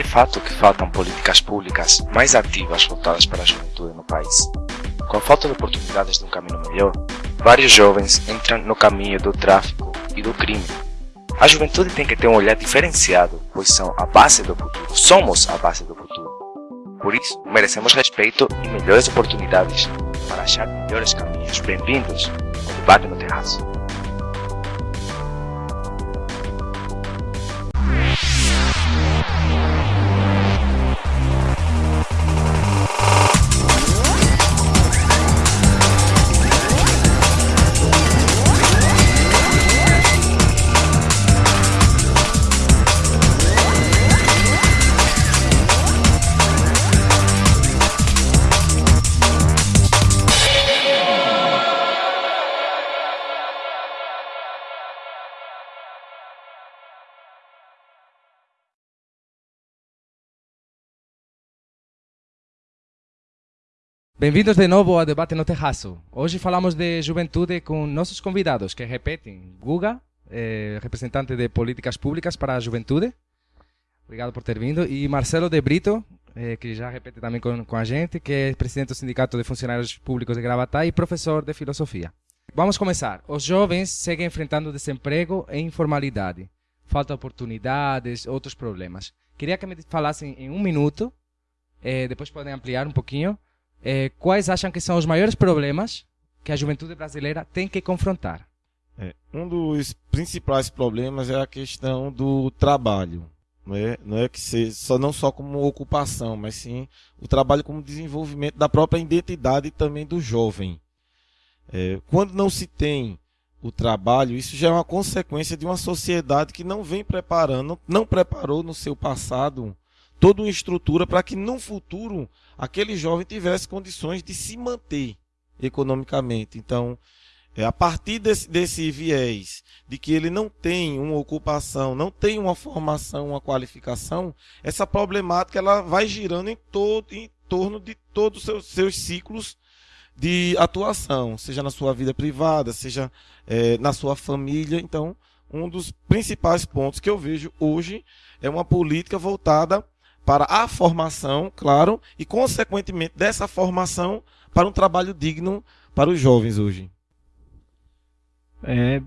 É fato que faltam políticas públicas mais ativas voltadas para a juventude no país. Com a falta de oportunidades de um caminho melhor, vários jovens entram no caminho do tráfico e do crime. A juventude tem que ter um olhar diferenciado, pois são a base do futuro. Somos a base do futuro. Por isso, merecemos respeito e melhores oportunidades para achar melhores caminhos. Bem-vindos ao debate no terraço. Bem-vindos de novo ao Debate no Terraço. Hoje falamos de juventude com nossos convidados, que repetem. Guga, eh, representante de políticas públicas para a juventude. Obrigado por ter vindo. E Marcelo de Brito, eh, que já repete também com, com, a gente, que é presidente do Sindicato de Funcionários Públicos de Gravatá e professor de filosofia. Vamos começar. Os jovens seguem enfrentando desemprego e informalidade. Falta de oportunidades, outros problemas. Queria que me falassem em um minuto, eh, depois podem ampliar um pouquinho, é, quais acham que são os maiores problemas que a juventude brasileira tem que confrontar? É, um dos principais problemas é a questão do trabalho. Não é, não é que seja só, não só como ocupação, mas sim o trabalho como desenvolvimento da própria identidade também do jovem. É, quando não se tem o trabalho, isso já é uma consequência de uma sociedade que não vem preparando, não preparou no seu passado toda uma estrutura para que no futuro aquele jovem tivesse condições de se manter economicamente. Então, é, a partir desse, desse viés de que ele não tem uma ocupação, não tem uma formação, uma qualificação, essa problemática ela vai girando em, todo, em torno de todos os seus, seus ciclos de atuação, seja na sua vida privada, seja é, na sua família. Então, um dos principais pontos que eu vejo hoje é uma política voltada para a formação, claro, e consequentemente dessa formação para um trabalho digno para os jovens hoje. É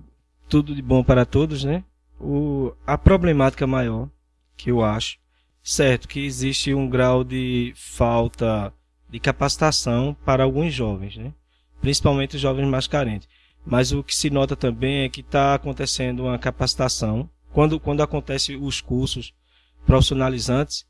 tudo de bom para todos, né? O, a problemática maior que eu acho, certo, que existe um grau de falta de capacitação para alguns jovens, né? Principalmente os jovens mais carentes. Mas o que se nota também é que está acontecendo uma capacitação. Quando, quando acontecem os cursos profissionalizantes,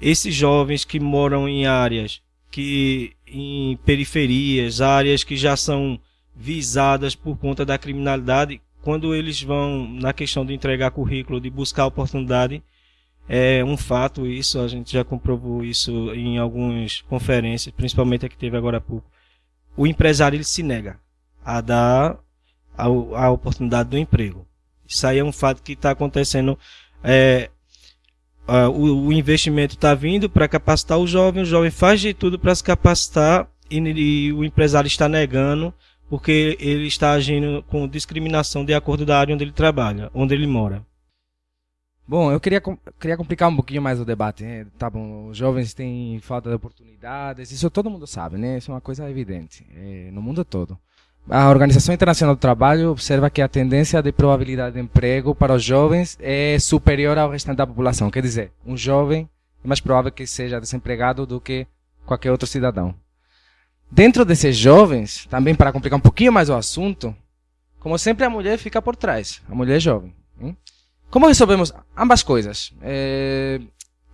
esses jovens que moram em áreas que em periferias, áreas que já são visadas por conta da criminalidade, quando eles vão na questão de entregar currículo, de buscar oportunidade, é um fato isso, a gente já comprovou isso em algumas conferências, principalmente a que teve agora há pouco. O empresário ele se nega a dar a, a oportunidade do emprego. Isso aí é um fato que está acontecendo é, uh, o, o, investimento está vindo para capacitar o jovem, o jovem faz de tudo para se capacitar e, e, o empresário está negando porque ele está agindo com discriminação de acordo da área onde ele trabalha, onde ele mora. Bom, eu queria, queria complicar um pouquinho mais o debate. Né? Tá bom, os jovens têm falta de oportunidades, isso todo mundo sabe, né? Isso é uma coisa evidente, é, no mundo todo. A Organização Internacional do Trabalho observa que a tendência de probabilidade de emprego para os jovens é superior ao restante da população. Quer dizer, um jovem é mais provável que seja desempregado do que qualquer outro cidadão. Dentro desses jovens, também para complicar um pouquinho mais o assunto, como sempre a mulher fica por trás, a mulher é jovem. Como resolvemos ambas coisas? É,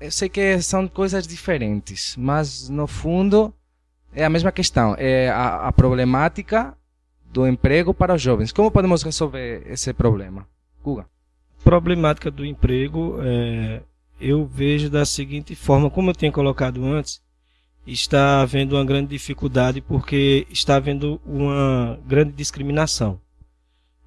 eu sei que são coisas diferentes, mas no fundo é a mesma questão. É a, a problemática do emprego para jovens. Como podemos resolver esse problema? Guga. Problemática do emprego, é, eu vejo da seguinte forma, como eu tinha colocado antes, está havendo uma grande dificuldade porque está havendo uma grande discriminação.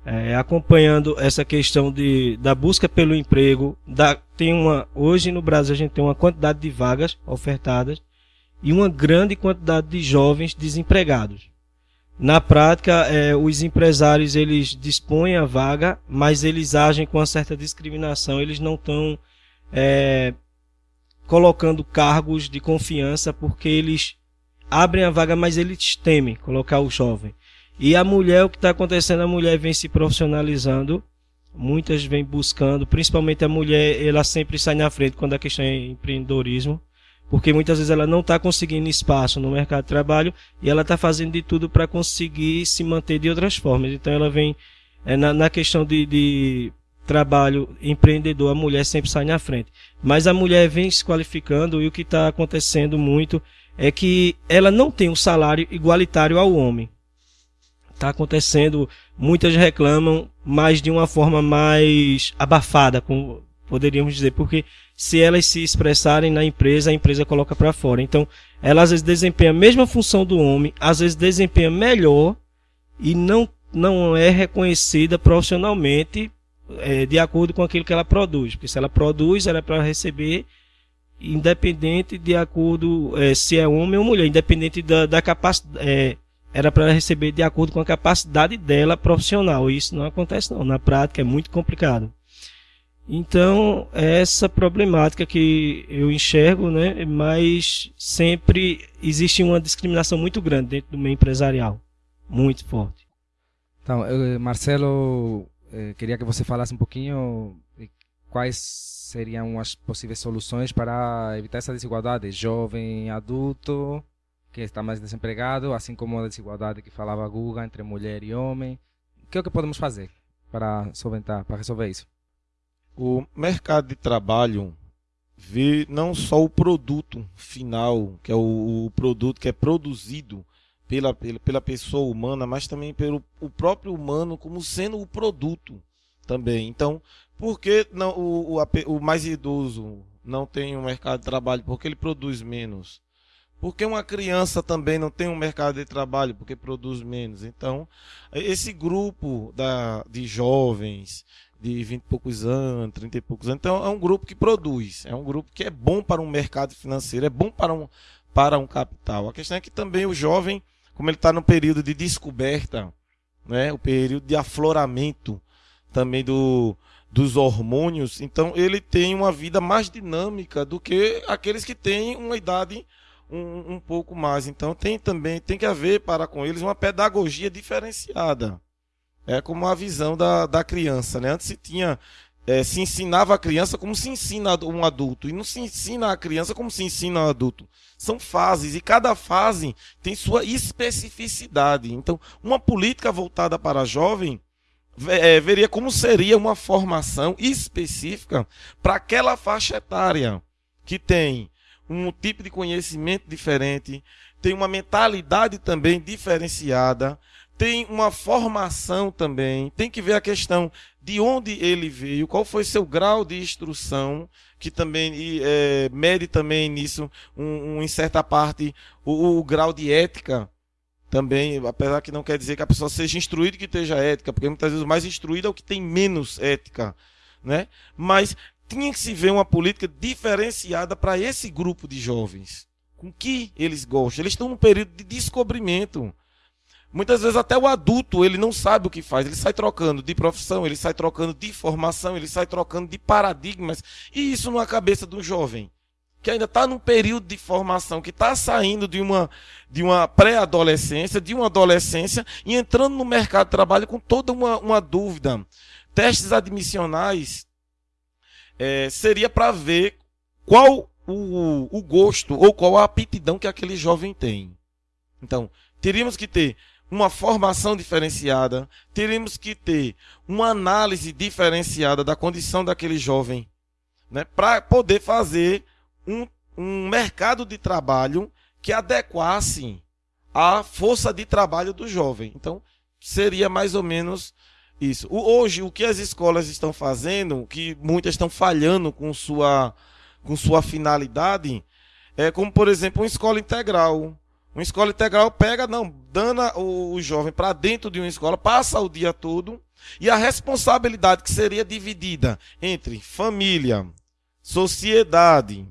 É, acompanhando essa questão de, da busca pelo emprego, da, tem uma, hoje no Brasil a gente tem uma quantidade de vagas ofertadas e uma grande quantidade de jovens desempregados. Na prática, é, os empresários eles dispõem a vaga, mas eles agem com uma certa discriminação. Eles não estão é, colocando cargos de confiança porque eles abrem a vaga, mas eles temem colocar o jovem. E a mulher, o que está acontecendo, a mulher vem se profissionalizando, muitas vêm buscando, principalmente a mulher, ela sempre sai na frente quando a questão é empreendedorismo, porque muitas vezes ela não está conseguindo espaço no mercado de trabalho e ela está fazendo de tudo para conseguir se manter de outras formas. Então ela vem é, na, na, questão de, de trabalho empreendedor, a mulher sempre sai na frente. Mas a mulher vem se qualificando e o que está acontecendo muito é que ela não tem um salário igualitário ao homem está acontecendo, muitas reclamam, mas de uma forma mais abafada, como poderíamos dizer, porque se elas se expressarem na empresa, a empresa coloca para fora. Então, ela às vezes desempenha a mesma função do homem, às vezes desempenha melhor e não, não é reconhecida profissionalmente é, de acordo com aquilo que ela produz. Porque se ela produz, ela é para receber independente de acordo é, se é homem ou mulher, independente da, da capacidade. É, era para receber de acordo com a capacidade dela profissional. Isso não acontece não. Na prática é muito complicado. Então, é essa problemática que eu enxergo, né, mas sempre existe uma discriminação muito grande dentro do meio empresarial. Muito forte. Então, eu, Marcelo, eh, queria que você falasse um pouquinho quais seriam as possíveis soluções para evitar essa desigualdade, jovem, adulto, que está mais desempregado, assim como a desigualdade que falava a Guga entre mulher e homem. O que é que podemos fazer para solventar, para resolver isso? O mercado de trabalho vê não só o produto final, que é o, o produto que é produzido pela, pela, pela, pessoa humana, mas também pelo o próprio humano como sendo o produto também. Então, por que não, o, o, o mais idoso não tem um mercado de trabalho? Porque ele produz menos. Porque uma criança também não tem um mercado de trabalho, porque produz menos. Então, esse grupo da, de jovens de 20 e poucos anos, 30 e poucos anos, então é um grupo que produz, é um grupo que é bom para um mercado financeiro, é bom para um, para um capital. A questão é que também o jovem, como ele está no período de descoberta, né, o período de afloramento também do, dos hormônios, então ele tem uma vida mais dinâmica do que aqueles que têm uma idade um, um pouco mais. Então tem também, tem que haver para com eles uma pedagogia diferenciada. É como a visão da, da criança, né? Antes se tinha é, se ensinava a criança como se ensina um adulto. E não se ensina a criança como se ensina um adulto. São fases, e cada fase tem sua especificidade. Então, uma política voltada para jovem é, veria como seria uma formação específica para aquela faixa etária que tem um tipo de conhecimento diferente, tem uma mentalidade também diferenciada, tem uma formação também, tem que ver a questão de onde ele veio, qual foi seu grau de instrução, que também é, mede também nisso, um, um, em certa parte, o, o, grau de ética também, apesar que não quer dizer que a pessoa seja instruída e que esteja ética, porque muitas vezes o mais instruído é o que tem menos ética, né? Mas tinha que se ver uma política diferenciada para esse grupo de jovens. Com que eles gostam? Eles estão num período de descobrimento. Muitas vezes até o adulto ele não sabe o que faz, ele sai trocando de profissão, ele sai trocando de formação, ele sai trocando de paradigmas. E isso numa cabeça de um jovem que ainda está num período de formação, que está saindo de uma, de uma pré-adolescência, de uma adolescência e entrando no mercado de trabalho com toda uma, uma dúvida. Testes admissionais é, seria para ver qual o, o gosto ou qual a aptidão que aquele jovem tem. Então, teríamos que ter uma formação diferenciada, teríamos que ter uma análise diferenciada da condição daquele jovem, né, para poder fazer um, um mercado de trabalho que adequasse à força de trabalho do jovem. Então, seria mais ou menos isso. Hoje, o que as escolas estão fazendo, que muitas estão falhando com sua, com sua finalidade, é como, por exemplo, uma escola integral. Uma escola integral pega, não, dana o, jovem para dentro de uma escola, passa o dia todo, e a responsabilidade que seria dividida entre família, sociedade,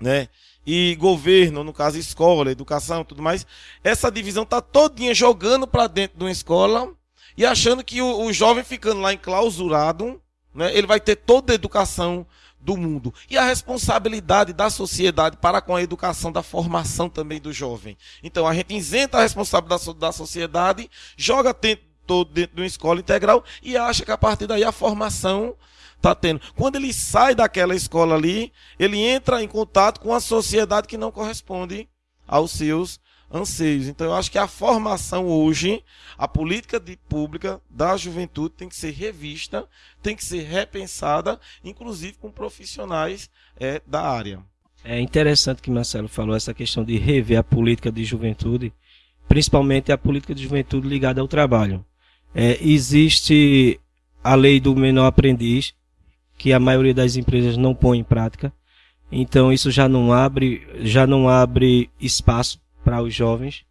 né? E governo, no caso escola, educação, tudo mais, essa divisão tá todinha jogando para dentro de uma escola e achando que o, o jovem ficando lá enclausurado, né, ele vai ter toda a educação do mundo. E a responsabilidade da sociedade para com a educação, da formação também do jovem. Então a gente isenta a responsabilidade da sociedade, joga todo dentro de uma escola integral e acha que a partir daí a formação está tendo. Quando ele sai daquela escola ali, ele entra em contato com a sociedade que não corresponde aos seus anseios. Então eu acho que a formação hoje, a política de, pública da juventude tem que ser revista, tem que ser repensada, inclusive com profissionais é, da área. É interessante que Marcelo falou essa questão de rever a política de juventude, principalmente a política de juventude ligada ao trabalho. É, existe a lei do menor aprendiz, que a maioria das empresas não põe em prática. Então isso já não abre, já não abre espaço para os jovens.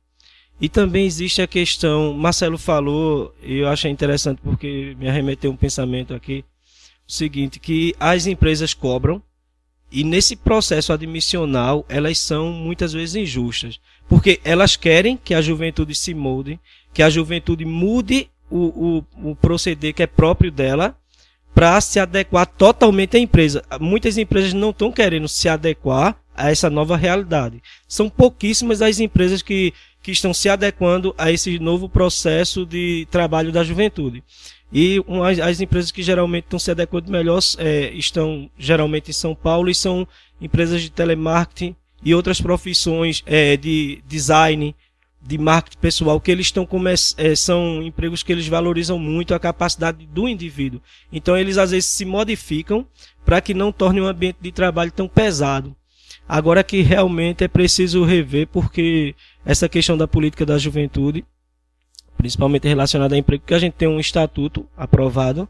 E também existe a questão, Marcelo falou, e eu achei interessante porque me arremeteu um pensamento aqui, o seguinte, que as empresas cobram e nesse processo admissional elas são muitas vezes injustas, porque elas querem que a juventude se molde, que a juventude mude o, o, o proceder que é próprio dela para se adequar totalmente à empresa. Muitas empresas não estão querendo se adequar a essa nova realidade. São pouquíssimas as empresas que, que estão se adequando a esse novo processo de trabalho da juventude. E uma, as empresas que geralmente estão se adequando melhor é, estão geralmente em São Paulo e são empresas de telemarketing e outras profissões é, de design, de marketing pessoal, que eles estão é, são empregos que eles valorizam muito a capacidade do indivíduo. Então eles às vezes se modificam para que não torne um ambiente de trabalho tão pesado. Agora que realmente é preciso rever, porque essa questão da política da juventude, principalmente relacionada a emprego, porque a gente tem um estatuto aprovado,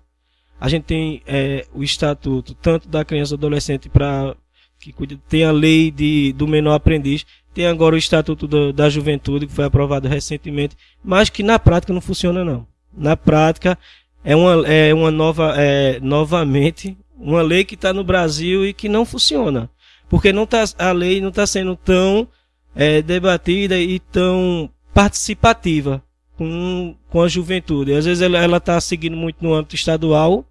a gente tem é, o estatuto tanto da criança e adolescente para que tem a lei de, do menor aprendiz, tem agora o estatuto do, da juventude que foi aprovado recentemente, mas que na prática não funciona não. Na prática é uma, é uma nova, é, novamente, uma lei que está no Brasil e que não funciona porque não tá, a lei não está sendo tão é, debatida e tão participativa com, com a juventude. Às vezes ela está seguindo muito no âmbito estadual,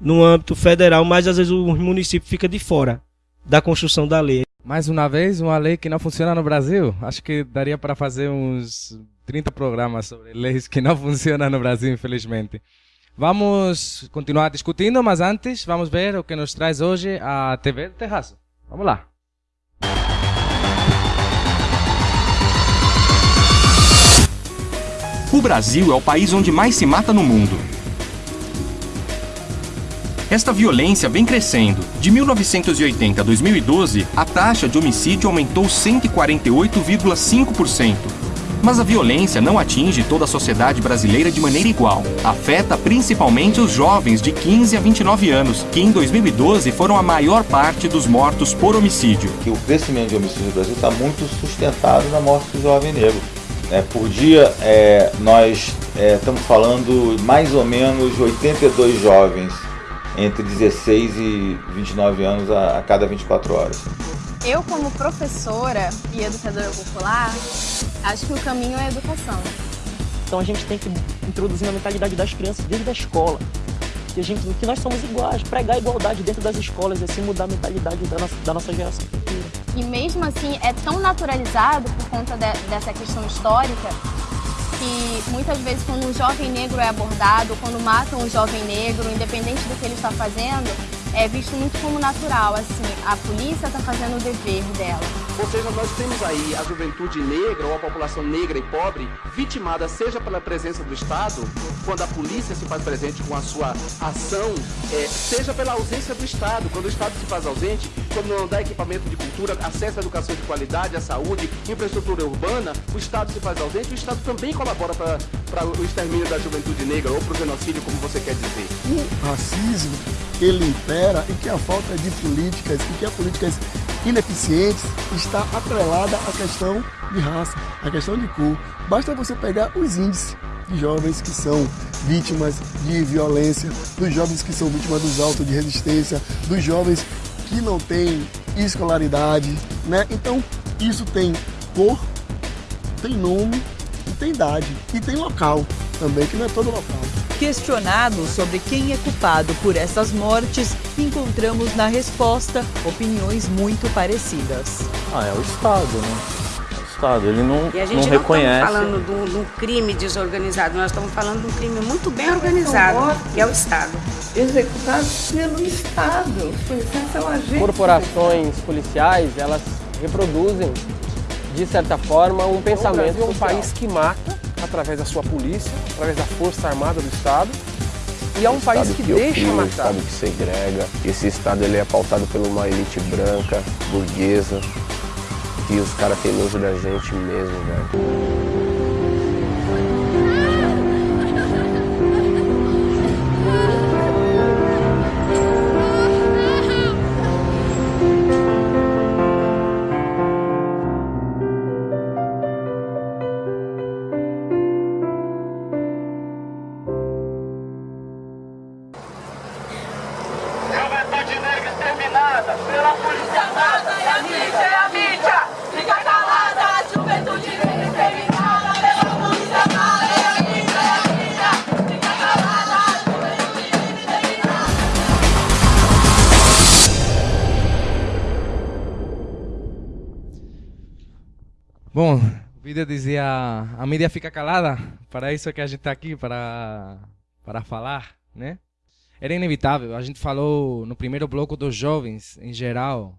no âmbito federal, mas às vezes o município fica de fora da construção da lei. Mais uma vez, uma lei que não funciona no Brasil. Acho que daria para fazer uns 30 programas sobre leis que não funcionam no Brasil, infelizmente. Vamos continuar discutindo, mas antes vamos ver o que nos traz hoje a TV do Terraço. Vamos lá. O Brasil é o país onde mais se mata no mundo. Esta violência vem crescendo. De 1980 a 2012, a taxa de homicídio aumentou 148,5%. Mas a violência não atinge toda a sociedade brasileira de maneira igual. Afeta principalmente os jovens de 15 a 29 anos, que em 2012 foram a maior parte dos mortos por homicídio. Que o crescimento de homicídio no Brasil está muito sustentado na morte do jovem negro. É, por dia, é, nós é, estamos falando mais ou menos 82 jovens entre 16 e 29 anos a, a cada 24 horas. Eu, como professora e educadora popular, acho que o caminho é a educação. Então a gente tem que introduzir na mentalidade das crianças desde a escola. Que, a gente, que nós somos iguais, pregar a igualdade dentro das escolas e assim mudar a mentalidade da nossa, da nossa geração futura. E mesmo assim é tão naturalizado por conta de, dessa questão histórica que muitas vezes quando um jovem negro é abordado, quando matam um jovem negro, independente do que ele está fazendo, é visto muito como natural, assim, a polícia está fazendo o dever dela. Ou seja, nós temos aí a juventude negra ou a população negra e pobre vitimada seja pela presença do Estado, quando a polícia se faz presente com a sua ação, é, seja pela ausência do Estado, quando o Estado se faz ausente, quando não dá equipamento de cultura, acesso à educação de qualidade, à saúde, infraestrutura urbana, o Estado se faz ausente, o Estado também colabora para o extermínio da juventude negra ou para o genocídio, como você quer dizer. O racismo, ele impera e que a falta de políticas e que as políticas ineficientes está atrelada à questão de raça, à questão de cor. Basta você pegar os índices de jovens que são vítimas de violência, dos jovens que são vítimas dos autos de resistência, dos jovens que não têm escolaridade, né? Então, isso tem cor, tem nome, e tem idade e tem local também, que não é todo local. Questionado sobre quem é culpado por essas mortes, encontramos na resposta opiniões muito parecidas. Ah, é o Estado, né? É o Estado, ele não, e a gente não não reconhece. estamos falando de um, de um crime desorganizado, nós estamos falando de um crime muito bem organizado, que é o Estado. Executados pelo Estado. Os policiais são agentes. Corporações policiais, elas reproduzem, de certa forma, um pensamento. é um país que mata através da sua polícia, através da força armada do Estado. E é um país que, que deixa matar. Um Estado que segrega. Esse Estado ele é pautado por uma elite branca, burguesa. E os caras têm nojo da gente mesmo, velho. Mídia fica calada, para isso que a gente está aqui, para, para falar, né? Era inevitável, a gente falou no primeiro bloco dos jovens em geral,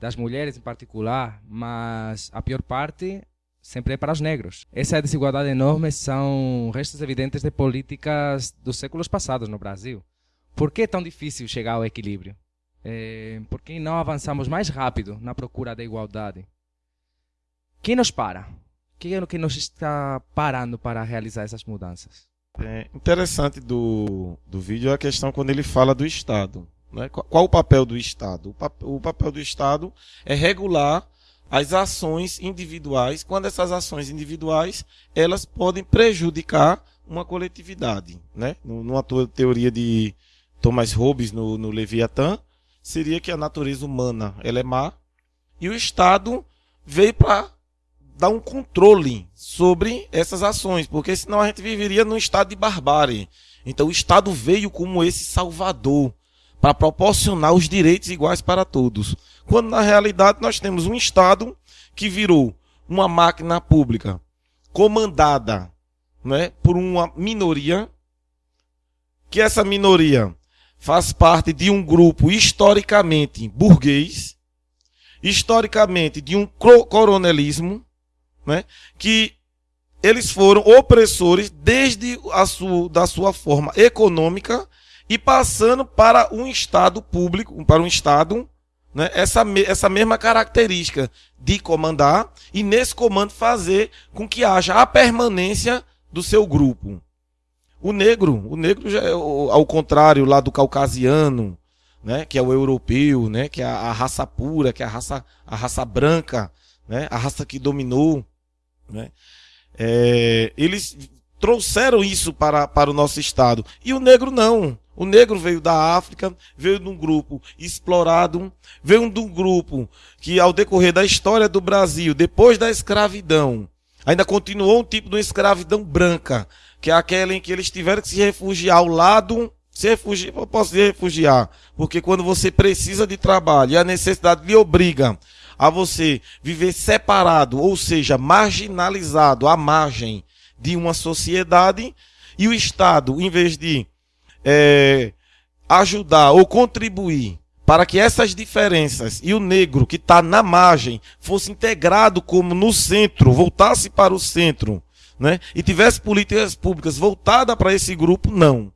das mulheres em particular, mas a pior parte sempre é para os negros. Essa desigualdade enorme são restos evidentes de políticas dos séculos passados no Brasil. Por que é tão difícil chegar ao equilíbrio? É, por que não avançamos mais rápido na procura da igualdade? Quem nos para? Quem é o que nos está parando para realizar essas mudanças? É interessante do, do vídeo é a questão quando ele fala do Estado. Né? Qual, qual o papel do Estado? O, pap, o papel do Estado é regular as ações individuais, quando essas ações individuais elas podem prejudicar uma coletividade. Né? Numa teoria de Thomas Hobbes no, no Leviatã, seria que a natureza humana ela é má e o Estado veio para dar um controle sobre essas ações, porque senão a gente viveria num estado de barbárie. Então o Estado veio como esse salvador para proporcionar os direitos iguais para todos. Quando na realidade nós temos um Estado que virou uma máquina pública comandada né, por uma minoria, que essa minoria faz parte de um grupo historicamente burguês, historicamente de um coronelismo, né, que eles foram opressores desde a sua, da sua forma econômica e passando para um Estado público, para um Estado, né, essa, essa mesma característica de comandar e nesse comando fazer com que haja a permanência do seu grupo. O negro, o negro já é ao contrário lá do caucasiano, né, que é o europeu, né, que é a, a raça pura, que é a raça, a raça branca, né, a raça que dominou, né, é, eles trouxeram isso para, para o nosso estado. E o negro não. O negro veio da África, veio de um grupo explorado, veio de um grupo que, ao decorrer da história do Brasil, depois da escravidão, ainda continuou um tipo de uma escravidão branca, que é aquela em que eles tiveram que se refugiar ao lado. Se refugiar, posso se refugiar, porque quando você precisa de trabalho e a necessidade lhe obriga a você viver separado, ou seja, marginalizado à margem de uma sociedade, e o Estado, em vez de é, ajudar ou contribuir para que essas diferenças e o negro que está na margem fosse integrado como no centro, voltasse para o centro, né? e tivesse políticas públicas voltadas para esse grupo, não.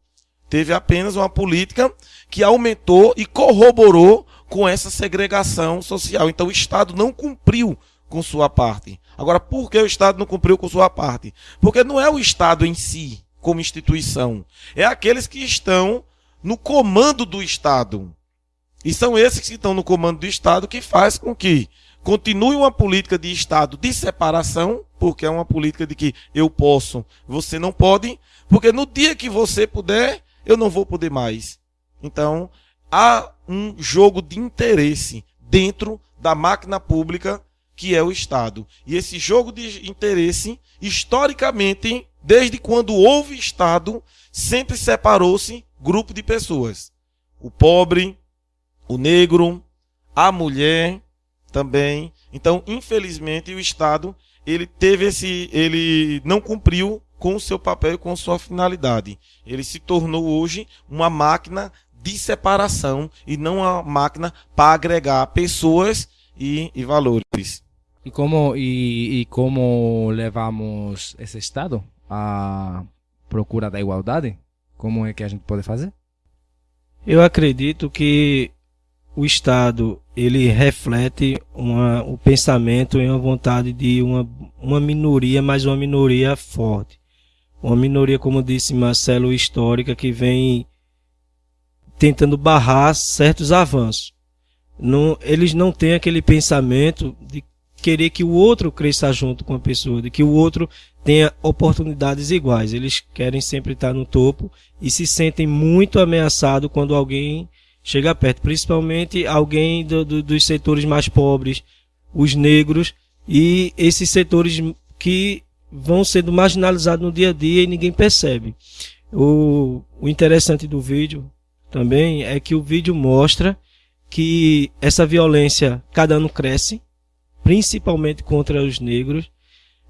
Teve apenas uma política que aumentou e corroborou com essa segregação social. Então o Estado não cumpriu com sua parte. Agora, por que o Estado não cumpriu com sua parte? Porque não é o Estado em si, como instituição. É aqueles que estão no comando do Estado. E são esses que estão no comando do Estado que faz com que continue uma política de Estado de separação, porque é uma política de que eu posso, você não pode, porque no dia que você puder, eu não vou poder mais. Então, há um jogo de interesse dentro da máquina pública que é o Estado. E esse jogo de interesse, historicamente, Desde quando houve Estado, sempre separou-se grupo de pessoas. O pobre, o negro, a mulher também. Então, infelizmente, o Estado ele teve esse, ele não cumpriu com o seu papel e com sua finalidade. Ele se tornou hoje uma máquina de separação e não uma máquina para agregar pessoas e, e valores. E como, e, e como levamos esse Estado à procura da igualdade? Como é que a gente pode fazer? Eu acredito que o Estado ele reflete uma, o pensamento e a vontade de uma, uma minoria, mas uma minoria forte. Uma minoria, como disse Marcelo, histórica, que vem tentando barrar certos avanços. Não, eles não têm aquele pensamento de querer que o outro cresça junto com a pessoa, de que o outro tenha oportunidades iguais. Eles querem sempre estar no topo e se sentem muito ameaçados quando alguém chega perto, principalmente alguém do, do, dos setores mais pobres, os negros e esses setores que vão sendo marginalizados no dia a dia e ninguém percebe. O, o interessante do vídeo também é que o vídeo mostra que essa violência cada ano cresce, principalmente contra os negros.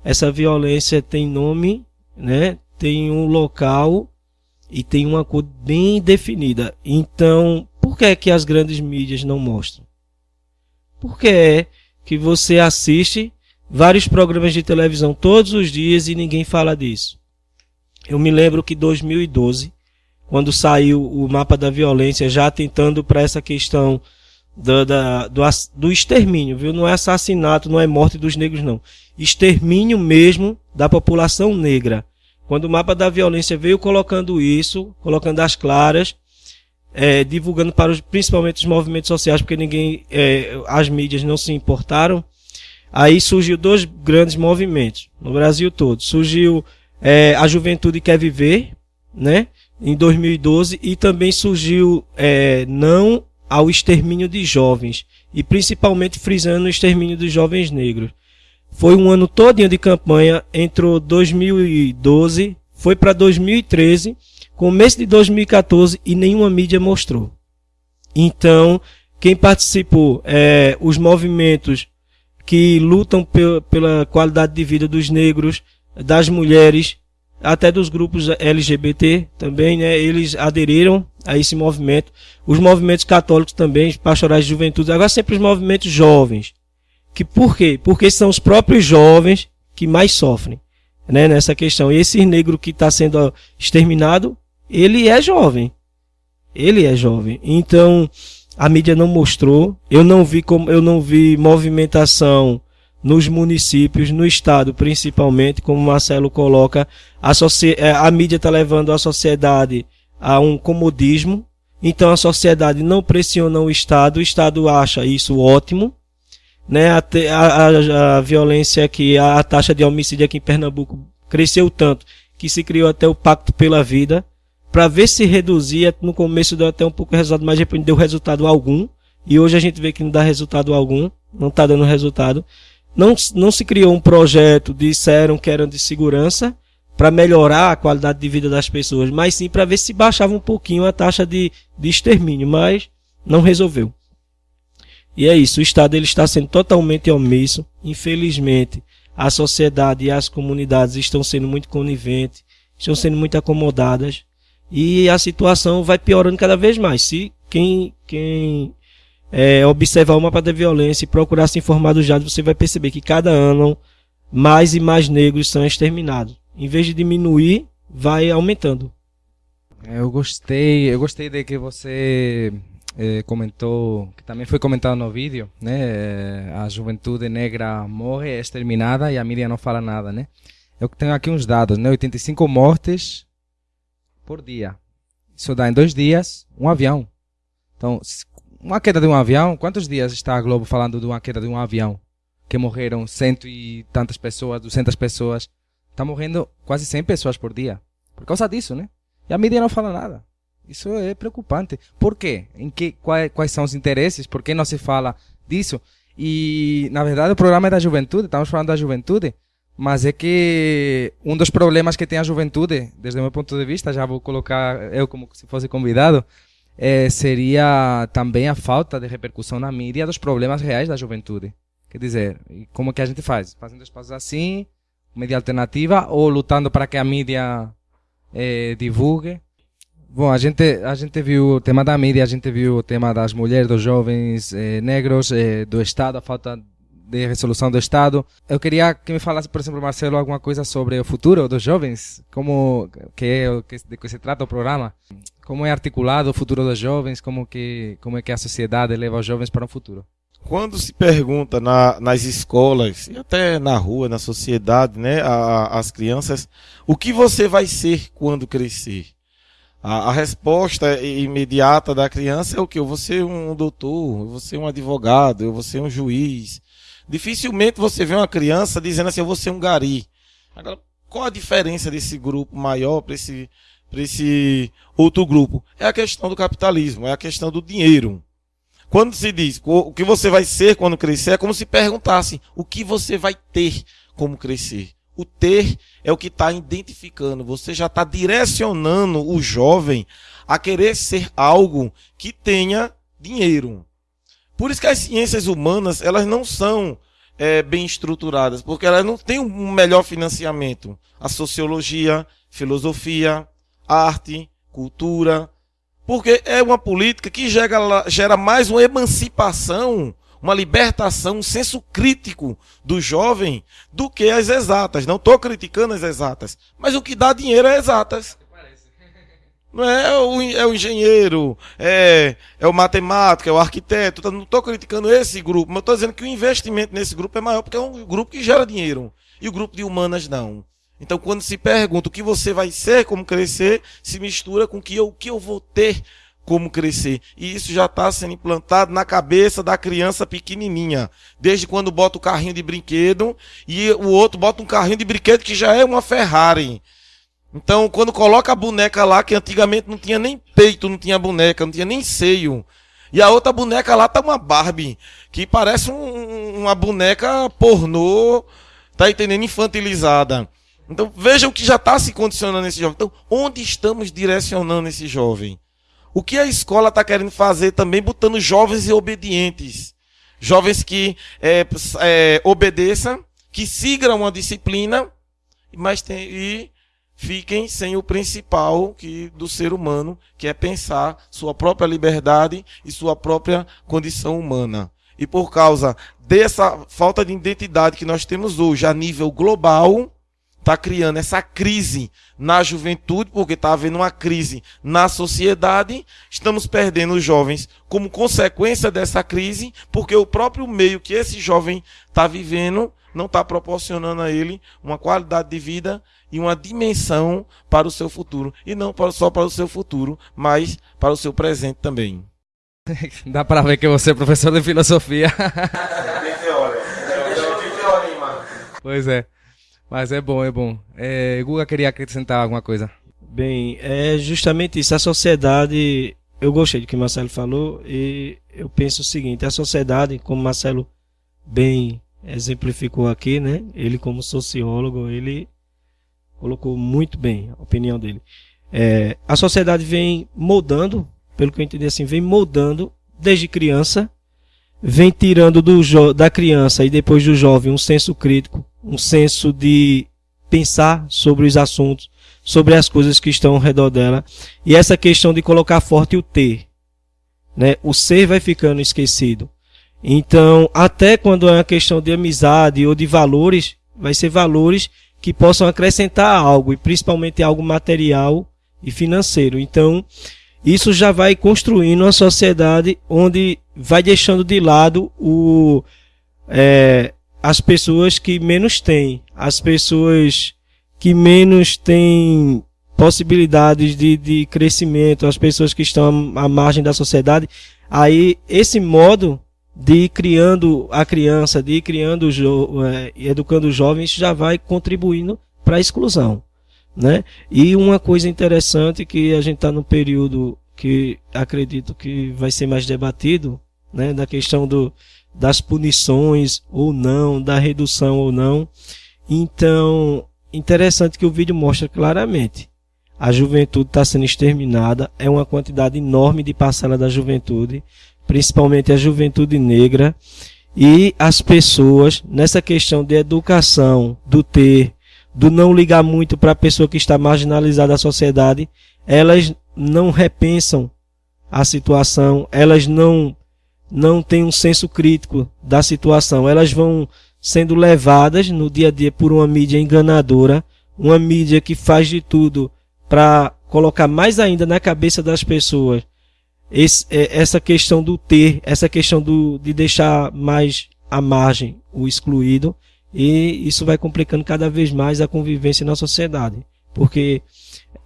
Essa violência tem nome, né? Tem um local e tem uma cor bem definida. Então, por que é que as grandes mídias não mostram? Porque é que você assiste vários programas de televisão todos os dias e ninguém fala disso. Eu me lembro que 2012 quando saiu o mapa da violência, já tentando para essa questão do, da, do, do extermínio, viu? Não é assassinato, não é morte dos negros, não. Extermínio mesmo da população negra. Quando o mapa da violência veio colocando isso, colocando as claras, é, divulgando para os, principalmente os movimentos sociais, porque ninguém, é, as mídias não se importaram, aí surgiu dois grandes movimentos no Brasil todo. Surgiu é, a Juventude Quer Viver, né? Em 2012 e também surgiu é, não ao extermínio de jovens e principalmente frisando o extermínio dos jovens negros. Foi um ano todinho de campanha, entrou 2012, foi para 2013, começo de 2014 e nenhuma mídia mostrou. Então, quem participou, é, os movimentos que lutam pela qualidade de vida dos negros, das mulheres, até dos grupos LGBT também, né? Eles aderiram a esse movimento. Os movimentos católicos também, pastorais de juventude, agora sempre os movimentos jovens. Que por quê? Porque são os próprios jovens que mais sofrem, né? Nessa questão. E esse negro que está sendo exterminado, ele é jovem. Ele é jovem. Então, a mídia não mostrou. Eu não vi como, eu não vi movimentação nos municípios, no estado principalmente, como Marcelo coloca, a, é, a mídia está levando a sociedade a um comodismo, então a sociedade não pressiona o Estado, o Estado acha isso ótimo, né? A, a, a violência aqui, a, taxa de homicídio aqui em Pernambuco cresceu tanto que se criou até o Pacto pela Vida, para ver se reduzia, no começo deu até um pouco de resultado, mas depois deu resultado algum, e hoje a gente vê que não dá resultado algum, não está dando resultado. Não, não se criou um projeto, disseram que eram de segurança, para melhorar a qualidade de vida das pessoas, mas sim para ver se baixava um pouquinho a taxa de, de extermínio, mas não resolveu. E é isso, o Estado ele está sendo totalmente omisso. Infelizmente, a sociedade e as comunidades estão sendo muito coniventes, estão sendo muito acomodadas e a situação vai piorando cada vez mais. Se quem, quem é, observar o mapa da violência e procurar se informar dos dados, você vai perceber que cada ano mais e mais negros são exterminados. Em vez de diminuir, vai aumentando. Eu gostei, eu gostei de que você eh, comentou, que também foi comentado no vídeo, né? A juventude negra morre, é exterminada e a mídia não fala nada, né? Eu tenho aqui uns dados, né? 85 mortes por dia. Isso dá em dois dias um avião. Então, uma queda de um avião, quantos dias está a Globo falando de uma queda de um avião? Que morreram cento e tantas pessoas, duzentas pessoas. Está morrendo quase 100 pessoas por dia. Por causa disso, né? E a mídia não fala nada. Isso é preocupante. Por quê? Em que, quais, quais são os interesses? Por que não se fala disso? E, na verdade, o programa é da juventude, estamos falando da juventude, Mas é que um dos problemas que tem a juventude, desde o meu ponto de vista, já vou colocar eu como se fosse convidado, é, seria também a falta de repercussão na mídia dos problemas reais da juventude. Quer dizer, como que a gente faz? Fazendo espaços assim, mídia alternativa, ou lutando para que a mídia é, divulgue? Bom, a gente, a gente viu o tema da mídia, a gente viu o tema das mulheres, dos jovens eh, negros, eh, do Estado, a falta de resolução do Estado. Eu queria que me falasse, por exemplo, Marcelo, alguma coisa sobre o futuro dos jovens, como que é de que se trata o programa, como é articulado o futuro dos jovens, como que como é que a sociedade leva os jovens para o futuro. Quando se pergunta na, nas escolas e até na rua, na sociedade, né, a- as crianças, o que você vai ser quando crescer? A, a resposta imediata da criança é o que? Eu vou ser um doutor, eu vou ser um advogado, eu vou ser um juiz. Dificilmente você vê uma criança dizendo assim, eu vou ser um gari. Agora, qual a diferença desse grupo maior para esse, pra esse outro grupo? É a questão do capitalismo, é a questão do dinheiro. Quando se diz o que você vai ser quando crescer, é como se perguntasse o que você vai ter como crescer. O ter é o que está identificando. Você já está direcionando o jovem a querer ser algo que tenha dinheiro. Por isso que as ciências humanas elas não são é, bem estruturadas, porque elas não têm um melhor financiamento. A sociologia, filosofia, arte, cultura, porque é uma política que gera, gera mais uma emancipação, uma libertação, um senso crítico do jovem do que as exatas. Não estou criticando as exatas, mas o que dá dinheiro é exatas. Não é, o, é o engenheiro, é, é o matemático, é o arquiteto. Tá, Não estou criticando esse grupo, mas estou dizendo que o investimento nesse grupo é maior porque é um grupo que gera dinheiro. E o grupo de humanas não. Então, quando se pergunta o que você vai ser, como crescer, se mistura com o que eu, o que eu vou ter como crescer. E isso já está sendo implantado na cabeça da criança pequenininha. Desde quando bota o carrinho de brinquedo e o outro bota um carrinho de brinquedo que já é uma Ferrari. Então, quando coloca a boneca lá, que antigamente não tinha nem peito, não tinha boneca, não tinha nem seio. E a outra boneca lá tá uma Barbie, que parece um- uma boneca pornô, tá entendendo? Infantilizada. Então, veja o que já está se condicionando esse jovem. Então, onde estamos direcionando esse jovem? O que a escola está querendo fazer também, botando jovens e obedientes. Jovens que é, é, obedeçam, que sigam uma disciplina, mas tem, e fiquem sem o principal que do ser humano, que é pensar sua própria liberdade e sua própria condição humana. E por causa dessa falta de identidade que nós temos hoje a nível global, está criando essa crise na juventude, porque está havendo uma crise na sociedade. Estamos perdendo os jovens como consequência dessa crise, porque o próprio meio que esse jovem está vivendo não está proporcionando a ele uma qualidade de vida e uma dimensão para o seu futuro. E não só para o seu futuro, mas para o seu presente também. Dá para ver que você é professor de filosofia. pois é. Mas é bom, é bom. É, Guga queria acrescentar alguma coisa. Bem, é justamente isso. A sociedade, eu gostei do que Marcelo falou e eu penso o seguinte: a sociedade, como Marcelo bem exemplificou aqui, né? Ele como sociólogo, ele colocou muito bem a opinião dele. É, a sociedade vem moldando, pelo que eu entendi assim, vem moldando desde criança, vem tirando do da criança e depois do jovem um senso crítico, um senso de pensar sobre os assuntos, sobre as coisas que estão ao redor dela. E essa questão de colocar forte o ter. Né? O ser vai ficando esquecido. Então, até quando é uma questão de amizade ou de valores, vai ser valores que possam acrescentar algo, e principalmente algo material e financeiro. Então, isso já vai construindo uma sociedade onde vai deixando de lado o, é, as pessoas que menos têm, as pessoas que menos têm possibilidades de, de crescimento, as pessoas que estão à margem da sociedade. Aí, esse modo de ir criando a criança, de ir criando, e educando os jovens, já vai contribuindo para a exclusão. Né? E uma coisa interessante que a gente está no período que acredito que vai ser mais debatido, né, da questão do, das punições ou não, da redução ou não. Então, interessante que o vídeo mostra claramente. A juventude está sendo exterminada, é uma quantidade enorme de parcela da juventude, principalmente a juventude negra, e as pessoas, nessa questão de educação, do ter, do não ligar muito para a pessoa que está marginalizada da sociedade, elas não repensam a situação, elas não não têm um senso crítico da situação, elas vão sendo levadas no dia a dia por uma mídia enganadora, uma mídia que faz de tudo para colocar mais ainda na cabeça das pessoas esse, essa questão do ter, essa questão do, de deixar mais à margem o excluído, e isso vai complicando cada vez mais a convivência na sociedade, porque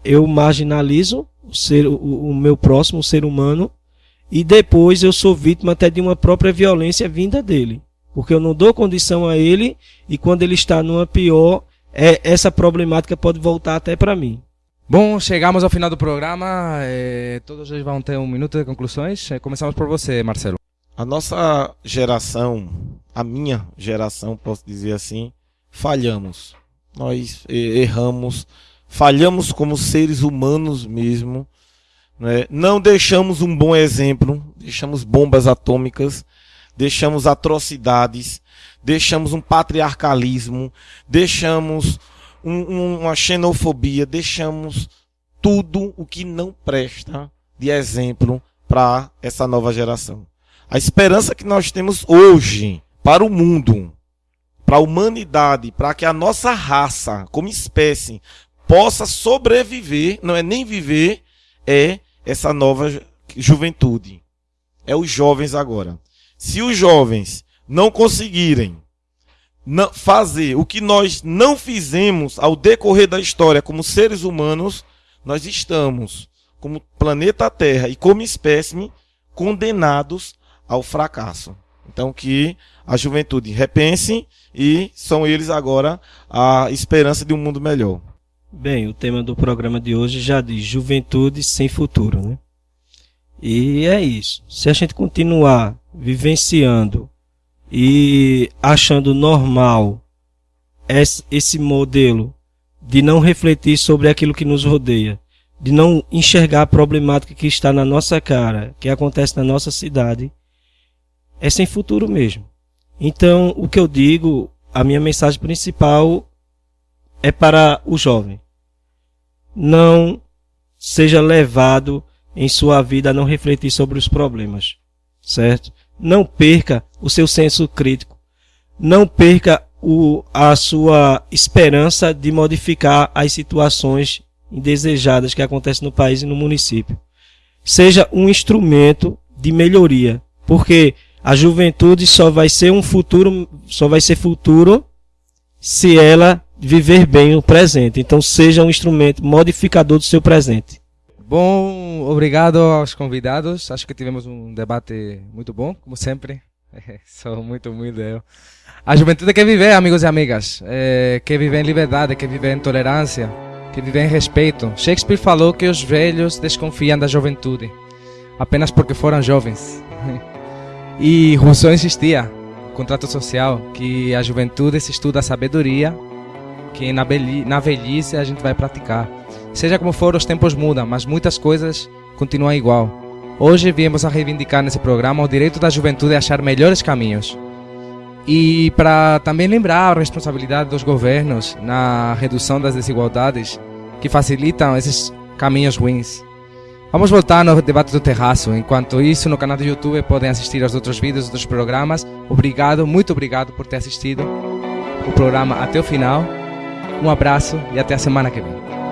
eu marginalizo o, ser, o, o meu próximo, o ser humano, e depois eu sou vítima até de uma própria violência vinda dele, porque eu não dou condição a ele, e quando ele está numa pior, é, essa problemática pode voltar até para mim. Bom, chegamos ao final do programa. Eh, todos eles vão ter um minuto de conclusões. Eh, começamos por você, Marcelo. A nossa geração, a minha geração, posso dizer assim, falhamos. Nós erramos, falhamos como seres humanos mesmo. Né? Não deixamos um bom exemplo, deixamos bombas atômicas, deixamos atrocidades, deixamos um patriarcalismo, deixamos um, uma xenofobia, deixamos tudo o que não presta de exemplo para essa nova geração. A esperança que nós temos hoje para o mundo, para a humanidade, para que a nossa raça, como espécie, possa sobreviver, não é nem viver, é essa nova juventude. É os jovens agora. Se os jovens não conseguirem fazer o que nós não fizemos ao decorrer da história como seres humanos, nós estamos, como planeta Terra e como espécime, condenados ao fracasso. Então que a juventude repense e são eles agora a esperança de um mundo melhor. Bem, o tema do programa de hoje já diz juventude sem futuro, né? E é isso. Se a gente continuar vivenciando e achando normal esse modelo de não refletir sobre aquilo que nos rodeia, de não enxergar a problemática que está na nossa cara, que acontece na nossa cidade, é sem futuro mesmo. Então, o que eu digo, a minha mensagem principal é para o jovem. Não seja levado em sua vida a não refletir sobre os problemas, certo? Não perca o seu senso crítico. Não perca o, a sua esperança de modificar as situações indesejadas que acontecem no país e no município. Seja um instrumento de melhoria, porque a juventude só vai ser um futuro, só vai ser futuro se ela viver bem o presente. Então seja um instrumento modificador do seu presente. Bom, obrigado aos convidados. Acho que tivemos um debate muito bom, como sempre. Sou muito humilde eu. A juventude quer viver, amigos e amigas. É, quer viver em liberdade, quer viver em tolerância, quer viver em respeito. Shakespeare falou que os velhos desconfiam da juventude, apenas porque foram jovens. E Rousseau insistia, contrato social, que a juventude se estuda a sabedoria, que na, na velhice a gente vai praticar. Seja como for, os tempos mudam, mas muitas coisas continuam igual. Hoje viemos a reivindicar nesse programa o direito da juventude a achar melhores caminhos. E para também lembrar a responsabilidade dos governos na redução das desigualdades que facilitam esses caminhos ruins. Vamos voltar no debate do terraço. Enquanto isso, no canal do YouTube podem assistir aos outros vídeos dos programas. Obrigado, muito obrigado por ter assistido o programa até o final. Um abraço e até a semana que vem.